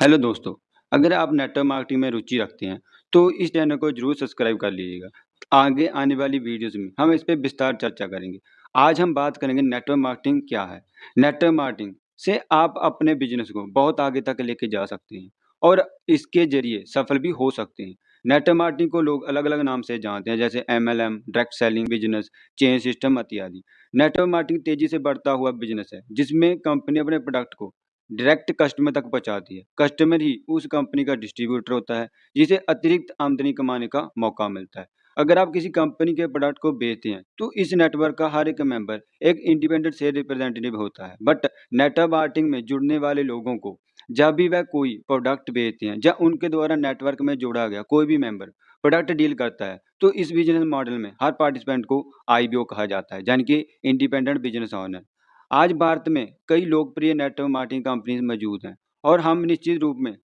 Hello दोस्तों, अगर आप नेटवर्क मार्केटिंग में रुचि रखते हैं, तो इस चैनल को ज़रूर सब्सक्राइब कर लीजिएगा। आगे आने वाली वीडियोज़ में हम इस पर विस्तार चर्चा करेंगे। आज हम बात करेंगे नेटवर्क मार्केटिंग क्या है? नेटवर्क मार्केटिंग से आप अपने बिज़नेस को बहुत आगे तक लेके जा सकते हैं और इसके ज़रिए सफल भी हो सकते हैं। नेटवर्क मार्केटिंग को लोग अलग-अलग नाम से जानते हैं जैसे M L M direct selling business, chain system इत्यादि। नेटवर्क मार्केटिंग तेज़ी से बढ़ता हुआ बिज़नेस है, जिसमें कंपनी अपने प्रोडक्ट को डायरेक्ट कस्टमर तक पहुँचाती है। कस्टमर ही उस कंपनी का डिस्ट्रीब्यूटर होता है, जिसे अतिरिक्त आमदनी कमाने का मौका मिलता है। अगर आप किसी कंपनी के प्रोडक्ट को बेचते हैं, तो इस नेटवर्क का हर एक मेंबर एक इंडिपेंडेंट सेल रिप्रेजेंटेटिव होता है। बट नेटवर्क मार्केटिंग में जुड़ने वाले लोगों को जब भी वह कोई प्रोडक्ट बेचते हैं या उनके द्वारा नेटवर्क में जोड़ा गया कोई भी मेंबर प्रोडक्ट डील करता है, तो इस बिज़नेस मॉडल में हर पार्टिसिपेंट को आईबीओ कहा जाता है, यानी कि इंडिपेंडेंट बिज़नेस ओनर। आज भारत में कई लोकप्रिय नेटवर्क मार्केटिंग कंपनीज़ मौजूद हैं और हम निश्चित रूप में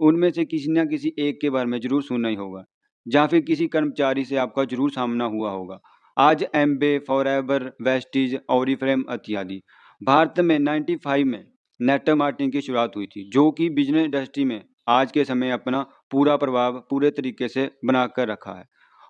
उनमें से किसी न किसी एक के बारे में ज़रूर सुनना ही होगा, या फिर किसी कर्मचारी से आपका ज़रूर सामना हुआ होगा। आज एम्बे फॉरएवर वेस्टीज फ्रेम इत्यादि। भारत में 95 में नेटवर्क मार्केटिंग की शुरुआत हुई थी, जो कि बिज़नेस इंडस्ट्री में आज के समय अपना पूरा प्रभाव पूरे तरीके से बनाकर रखा है।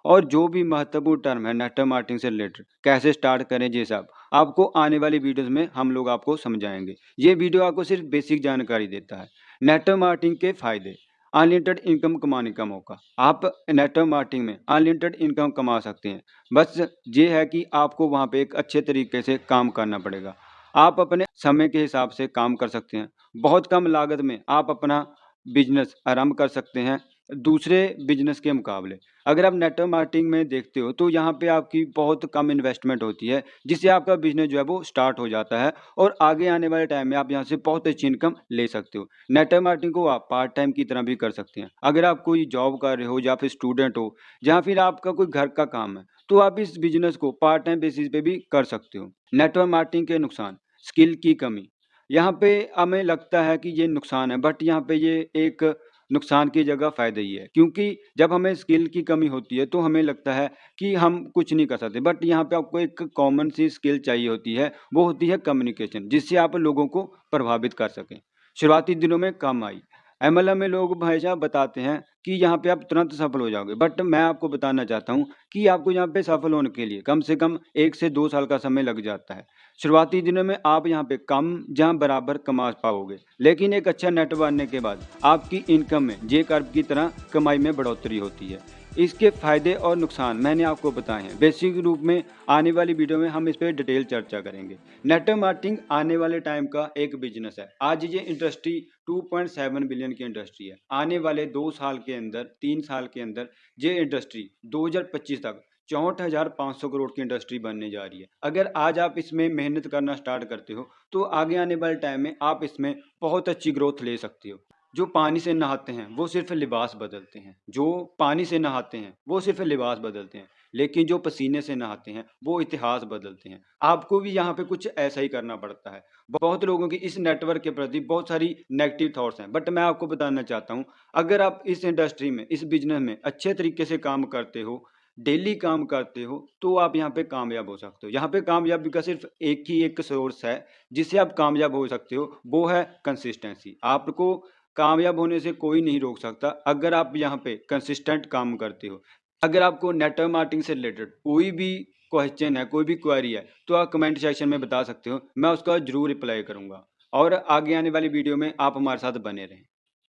और जो भी महत्वपूर्ण टर्म है नेटवर्क मार्केटिंग से रिलेटेड कैसे स्टार्ट करें ये सब, आपको आने वाली वीडियोस में हम लोग आपको समझाएँगे। ये वीडियो आपको सिर्फ़ बेसिक जानकारी देता है। नेटवर्क मार्केटिंग के फ़ायदे अनलिमिटेड इनकम कमाने का मौका। आप नेटवर्क मार्केटिंग में अनलिमिटेड इनकम कमा सकते हैं। बस ये है कि आपको वहाँ पे एक अच्छे तरीके से काम करना पड़ेगा। आप अपने समय के हिसाब से काम कर सकते हैं। बहुत कम लागत में आप अपना बिज़नेस आरंभ कर सकते हैं। दूसरे बिज़नेस के मुकाबले। अगर आप नेटवर्क मार्केटिंग में देखते हो तो यहाँ पे आपकी बहुत कम इन्वेस्टमेंट होती है, जिससे आपका बिज़नेस जो है वो स्टार्ट हो जाता है और आगे आने वाले टाइम में आप यहाँ से बहुत अच्छी इनकम ले सकते हो। नेटवर्क मार्केटिंग को आप पार्ट टाइम की तरह भी कर सकते हैं। अगर आप कोई जॉब कर रहे हो, या फिर स्टूडेंट हो, या फिर आपका कोई घर का काम है तो आप इस बिज़नेस को पार्ट टाइम बेसिस पे भी कर सकते हो। नेटवर्क मार्केटिंग के नुकसान स्किल की कमी। यहाँ पे हमें लगता है कि ये नुकसान है बट यहाँ पे ये एक नुकसान की जगह फ़ायदे ही है। क्योंकि जब हमें स्किल की कमी होती है तो हमें लगता है कि हम कुछ नहीं कर सकते। बट यहाँ पे आपको एक कॉमन सी स्किल चाहिए होती है, वो होती है कम्युनिकेशन जिससे आप लोगों को प्रभावित कर सकें। शुरुआती दिनों में कम आई। एम में लोग भाई साहब बताते हैं कि यहाँ पे आप तुरंत सफल हो जाओगे। बट मैं आपको बताना चाहता हूँ कि आपको यहाँ पे सफल होने के लिए कम से कम एक से दो साल का समय लग जाता है। शुरुआती दिनों में आप यहाँ पे कम जहाँ बराबर कमा पाओगे। लेकिन एक अच्छा नेट बनने के बाद आपकी इनकम में जे कर्व की तरह कमाई में बढ़ोतरी होती है। इसके फ़ायदे और नुकसान मैंने आपको बताए हैं। बेसिक रूप में आने वाली वीडियो में हम इस पर डिटेल चर्चा करेंगे। नेटवर्क मार्केटिंग आने वाले टाइम का एक बिज़नेस है। आज ये इंडस्ट्री 2.7 बिलियन की इंडस्ट्री है। आने वाले दो साल के अंदर, तीन साल के अंदर ये इंडस्ट्री 2025 तक चौंठ हज़ार पाँच सौ करोड़ की इंडस्ट्री बनने जा रही है। अगर आज आप इसमें मेहनत करना स्टार्ट करते हो तो आगे आने वाले टाइम में आप इसमें बहुत अच्छी ग्रोथ ले सकते हो। जो पानी से नहाते हैं, वो सिर्फ़ लिबास बदलते हैं। जो पानी से नहाते हैं, वो सिर्फ़ लिबास बदलते हैं। लेकिन जो पसीने से नहाते हैं, वो इतिहास बदलते हैं। आपको भी यहाँ पे कुछ ऐसा ही करना पड़ता है। बहुत लोगों की इस नेटवर्क के प्रति बहुत सारी नेगेटिव थॉट्स हैं। बट मैं आपको बताना चाहता हूँ, अगर आप इस इंडस्ट्री में, इस बिज़नेस में अच्छे तरीके से काम करते हो, डेली काम करते हो तो आप यहाँ पे कामयाब हो सकते हो। यहाँ पे कामयाबी का सिर्फ़ एक ही एक सोर्स है, जिससे आप कामयाब हो सकते हो, वो है कंसिस्टेंसी आपको कामयाब होने से कोई नहीं रोक सकता, अगर आप यहाँ पे कंसिस्टेंट काम करते हो। अगर आपको नेटवर्क मार्केटिंग से रिलेटेड कोई भी क्वेश्चन है, कोई भी क्वारी है तो आप कमेंट सेक्शन में बता सकते हो, मैं उसका ज़रूर रिप्लाई करूँगा। और आगे आने वाली वीडियो में आप हमारे साथ बने रहें।